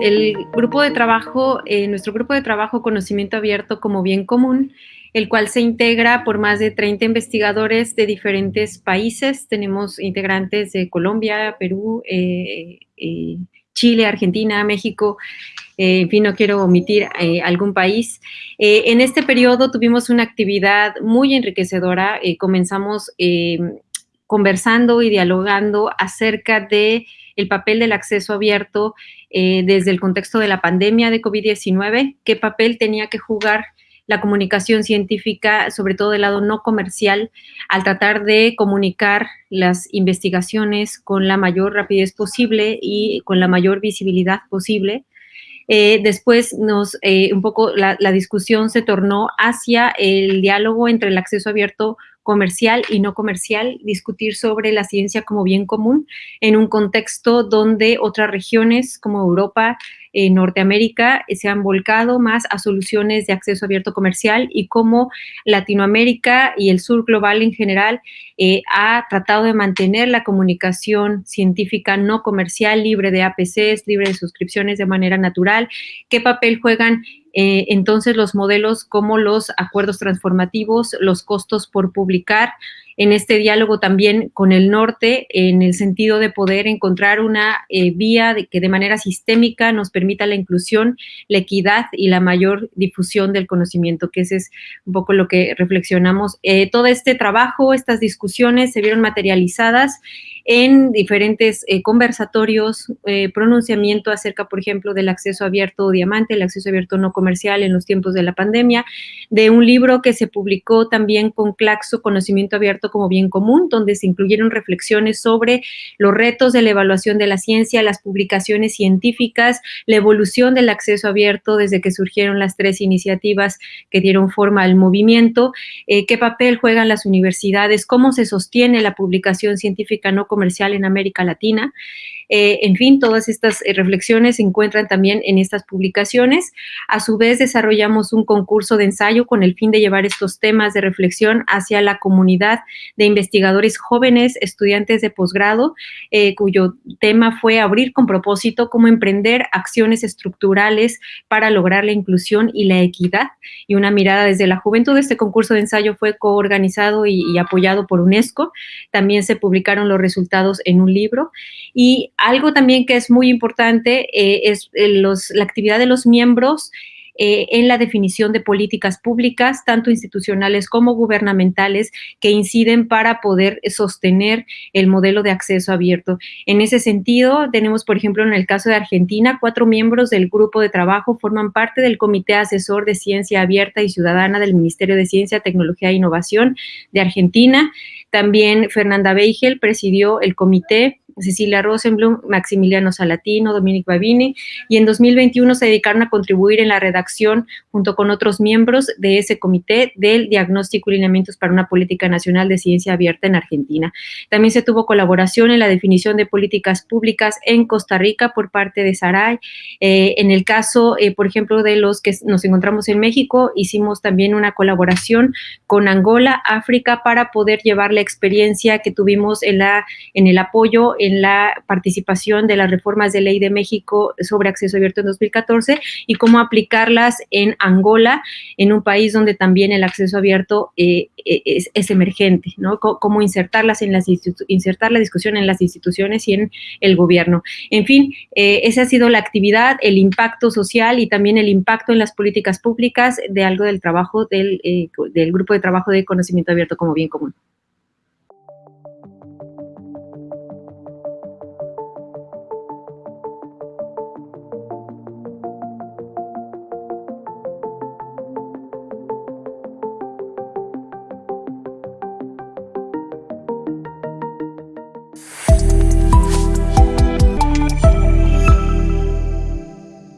El grupo de trabajo, eh, nuestro grupo de trabajo Conocimiento Abierto como Bien Común, el cual se integra por más de 30 investigadores de diferentes países. Tenemos integrantes de Colombia, Perú, eh, eh, Chile, Argentina, México, en fin, no quiero omitir algún país. en este periodo tuvimos una actividad muy enriquecedora. comenzamos conversando y dialogando acerca de el papel del acceso abierto eh, desde el contexto de la pandemia de COVID-19, qué papel tenía que jugar la comunicación científica, sobre todo del lado no comercial, al tratar de comunicar las investigaciones con la mayor rapidez posible y con la mayor visibilidad posible. Eh, después nos, eh, un poco la, la, discusión se tornó hacia el diálogo entre el acceso abierto comercial y no comercial, discutir sobre la ciencia como bien común en un contexto donde otras regiones como Europa, eh, Norteamérica eh, se han volcado más a soluciones de acceso abierto comercial y como Latinoamérica y el sur global en general eh, ha tratado de mantener la comunicación científica no comercial libre de APCs, libre de suscripciones de manera natural, qué papel juegan eh, entonces los modelos como los acuerdos transformativos, los costos por publicar, en este diálogo también con el norte, en el sentido de poder encontrar una eh, vía que de manera sistémica nos permita la inclusión, la equidad y la mayor difusión del conocimiento, que ese es un poco lo que reflexionamos. Eh, todo este trabajo, estas discusiones se vieron materializadas en diferentes eh, conversatorios, pronunciamiento acerca, por ejemplo, del acceso abierto diamante, el acceso abierto no comercial en los tiempos de la pandemia, de un libro que se publicó también con Claxo, Conocimiento Abierto como bien común, donde se incluyeron reflexiones sobre los retos de la evaluación de la ciencia, las publicaciones científicas, la evolución del acceso abierto desde que surgieron las tres iniciativas que dieron forma al movimiento, eh, qué papel juegan las universidades, cómo se sostiene la publicación científica no comercial en América Latina. Eh, en fin, todas estas eh, reflexiones se encuentran también en estas publicaciones. A su vez, desarrollamos un concurso de ensayo con el fin de llevar estos temas de reflexión hacia la comunidad de investigadores jóvenes, estudiantes de posgrado, eh, cuyo tema fue abrir con propósito cómo emprender acciones estructurales para lograr la inclusión y la equidad y una mirada desde la juventud. Este concurso de ensayo fue coorganizado y, y apoyado por UNESCO. También se publicaron los resultados en un libro y algo también que es muy importante eh, es eh, la actividad de los miembros eh, en la definición de políticas públicas, tanto institucionales como gubernamentales, que inciden para poder sostener el modelo de acceso abierto. En ese sentido, tenemos, por ejemplo, en el caso de Argentina, cuatro miembros del grupo de trabajo forman parte del Comité Asesor de Ciencia Abierta y Ciudadana del Ministerio de Ciencia, Tecnología e Innovación de Argentina. También Fernanda Beigel presidió el comité Cecilia Rosenblum, Maximiliano Salatino, Dominic Babini, y en 2021 se dedicaron a contribuir en la redacción junto con otros miembros de ese comité del diagnóstico y lineamientos para una política nacional de ciencia abierta en Argentina. También se tuvo colaboración en la definición de políticas públicas en Costa Rica por parte de Saray. Eh, en el caso, eh, por ejemplo, de los que nos encontramos en México, hicimos también una colaboración con Angola, África, para poder llevar la experiencia que tuvimos en, la, en el apoyo la participación de las reformas de ley de México sobre acceso abierto en 2014 y cómo aplicarlas en Angola, en un país donde también el acceso abierto eh, e, es, emergente, ¿no? cómo insertarlas en las insertar la discusión en las instituciones y en el gobierno. En fin, eh, esa ha sido la actividad, el impacto social y también el impacto en las políticas públicas de algo del trabajo del, eh, del grupo de trabajo de conocimiento abierto como bien común.